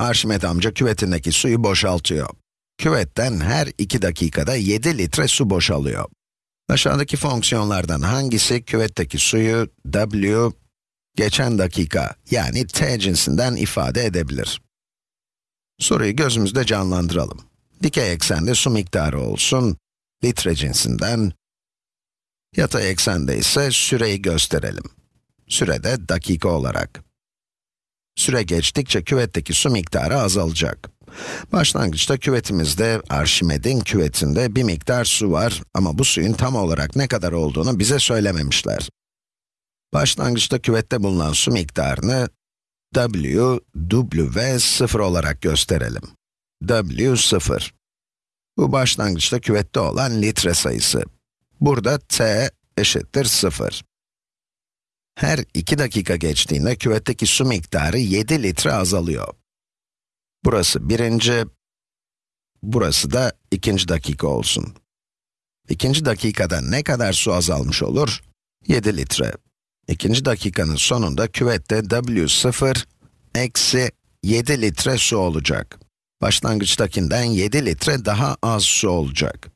Arşimet amca küvetindeki suyu boşaltıyor. Küvetten her 2 dakikada 7 litre su boşalıyor. Aşağıdaki fonksiyonlardan hangisi küvetteki suyu W geçen dakika yani t cinsinden ifade edebilir? Soruyu gözümüzde canlandıralım. Dikey eksende su miktarı olsun, litre cinsinden, yatay eksende ise süreyi gösterelim. Sürede dakika olarak. Süre geçtikçe küvetteki su miktarı azalacak. Başlangıçta küvetimizde, Arşimed'in küvetinde bir miktar su var ama bu suyun tam olarak ne kadar olduğunu bize söylememişler. Başlangıçta küvette bulunan su miktarını W, W, 0 olarak gösterelim. W, 0. Bu başlangıçta küvette olan litre sayısı. Burada T eşittir 0. Her 2 dakika geçtiğinde küvetteki su miktarı 7 litre azalıyor. Burası birinci, burası da ikinci dakika olsun. İkinci dakikada ne kadar su azalmış olur? 7 litre. İkinci dakikanın sonunda küvette W0 eksi 7 litre su olacak. Başlangıçtakinden 7 litre daha az su olacak.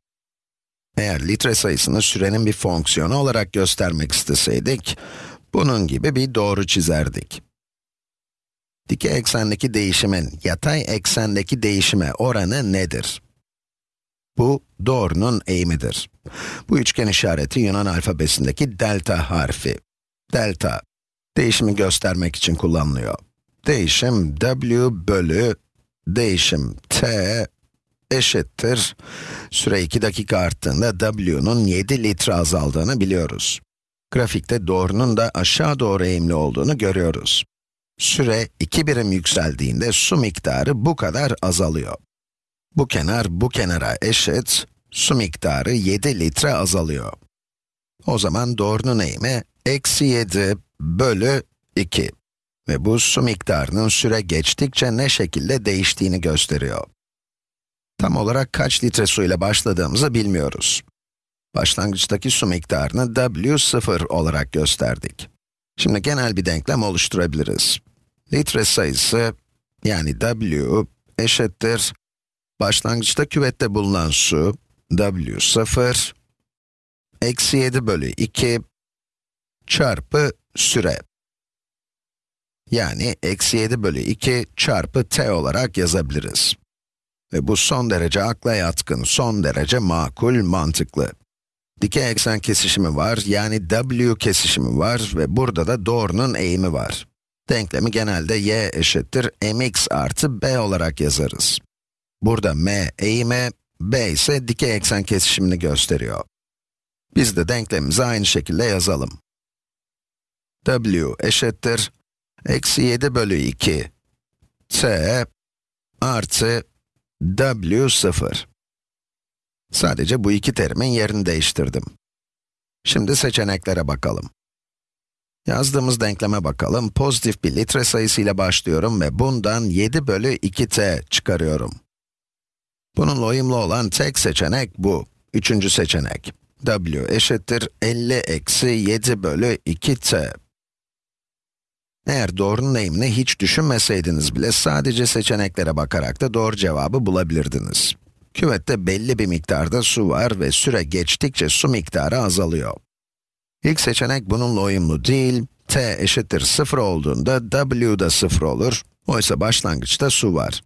Eğer litre sayısını sürenin bir fonksiyonu olarak göstermek isteseydik, bunun gibi bir doğru çizerdik. Dikey eksendeki değişimin yatay eksendeki değişime oranı nedir? Bu, doğrunun eğimidir. Bu üçgen işareti Yunan alfabesindeki delta harfi. Delta, değişimi göstermek için kullanılıyor. Değişim w bölü değişim t eşittir. Süre 2 dakika arttığında w'nun 7 litre azaldığını biliyoruz. Grafikte doğrunun da aşağı doğru eğimli olduğunu görüyoruz. Süre 2 birim yükseldiğinde su miktarı bu kadar azalıyor. Bu kenar bu kenara eşit, su miktarı 7 litre azalıyor. O zaman doğrunun eğimi eksi 7 bölü 2. Ve bu su miktarının süre geçtikçe ne şekilde değiştiğini gösteriyor. Tam olarak kaç litre su ile başladığımızı bilmiyoruz. Başlangıçtaki su miktarını W0 olarak gösterdik. Şimdi genel bir denklem oluşturabiliriz. Litre sayısı, yani W eşittir, başlangıçta küvette bulunan su, W0, eksi 7 bölü 2, çarpı süre. Yani eksi 7 bölü 2 çarpı t olarak yazabiliriz. Ve bu son derece akla yatkın, son derece makul, mantıklı. Dikey eksen kesişimi var, yani w kesişimi var ve burada da doğrunun eğimi var. Denklemi genelde y eşittir mx artı b olarak yazarız. Burada m eğimi, b ise dikey eksen kesişimini gösteriyor. Biz de denklemimizi aynı şekilde yazalım. w eşittir eksi 7 bölü 2 t artı w 0. Sadece bu iki terimin yerini değiştirdim. Şimdi seçeneklere bakalım. Yazdığımız denkleme bakalım. Pozitif bir litre sayısıyla başlıyorum ve bundan 7 bölü 2t çıkarıyorum. Bununla uyumlu olan tek seçenek bu. Üçüncü seçenek. w eşittir 50 eksi 7 bölü 2t. Eğer doğrunun eğimini hiç düşünmeseydiniz bile sadece seçeneklere bakarak da doğru cevabı bulabilirdiniz. Küvette belli bir miktarda su var ve süre geçtikçe su miktarı azalıyor. İlk seçenek bununla uyumlu değil, t eşittir 0 olduğunda w da 0 olur, oysa başlangıçta su var.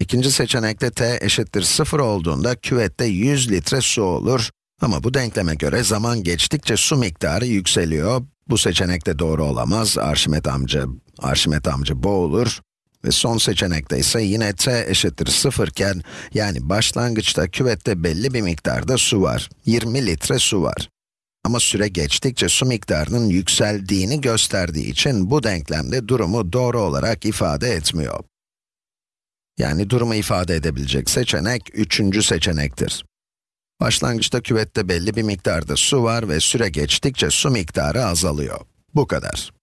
İkinci seçenekte t eşittir 0 olduğunda küvette 100 litre su olur, ama bu denkleme göre zaman geçtikçe su miktarı yükseliyor. Bu seçenek de doğru olamaz, Arşimet amca, Arşimet amca boğulur. Ve son seçenekte ise yine t eşittir 0 iken, yani başlangıçta küvette belli bir miktarda su var. 20 litre su var. Ama süre geçtikçe su miktarının yükseldiğini gösterdiği için bu denklemde durumu doğru olarak ifade etmiyor. Yani durumu ifade edebilecek seçenek üçüncü seçenektir. Başlangıçta küvette belli bir miktarda su var ve süre geçtikçe su miktarı azalıyor. Bu kadar.